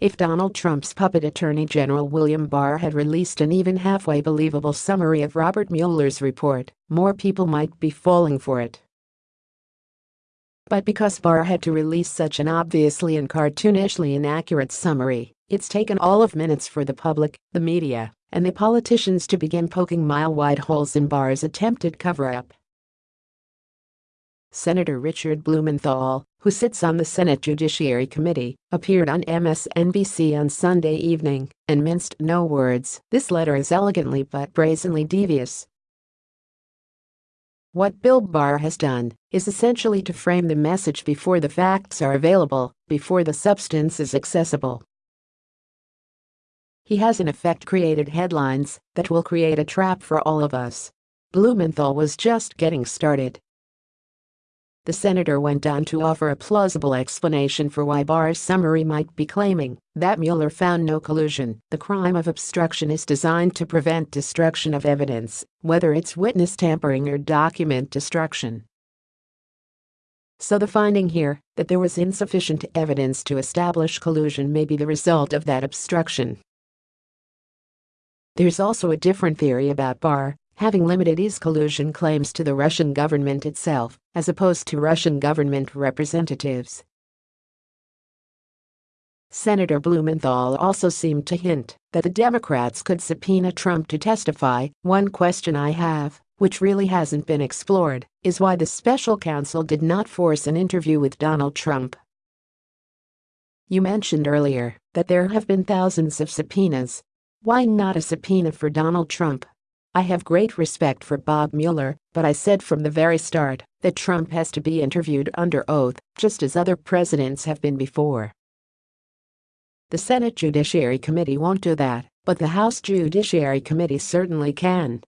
If Donald Trump's puppet Attorney General William Barr had released an even halfway believable summary of Robert Mueller's report, more people might be falling for it. But because Barr had to release such an obviously and cartoonishly inaccurate summary, it's taken all of minutes for the public, the media, and the politicians to begin poking mile-wide holes in Barr's attempted cover-up. Senator Richard Blumenthal, who sits on the Senate Judiciary Committee, appeared on MSNBC on Sunday evening and minced no words. This letter is elegantly but brazenly devious. What Bill Barr has done is essentially to frame the message before the facts are available, before the substance is accessible. He has in effect created headlines that will create a trap for all of us. Blumenthal was just getting started. The senator went on to offer a plausible explanation for why Barr's summary might be claiming that Mueller found no collusion. The crime of obstruction is designed to prevent destruction of evidence, whether it's witness tampering or document destruction. So the finding here that there was insufficient evidence to establish collusion may be the result of that obstruction. There's also a different theory about Barr having limited his collusion claims to the Russian government itself, as opposed to Russian government representatives. Senator Blumenthal also seemed to hint that the Democrats could subpoena Trump to testify. One question I have, which really hasn't been explored, is why the special counsel did not force an interview with Donald Trump. You mentioned earlier that there have been thousands of subpoenas why not a subpoena for Donald Trump? I have great respect for Bob Mueller, but I said from the very start that Trump has to be interviewed under oath, just as other presidents have been before. The Senate Judiciary Committee won't do that, but the House Judiciary Committee certainly can.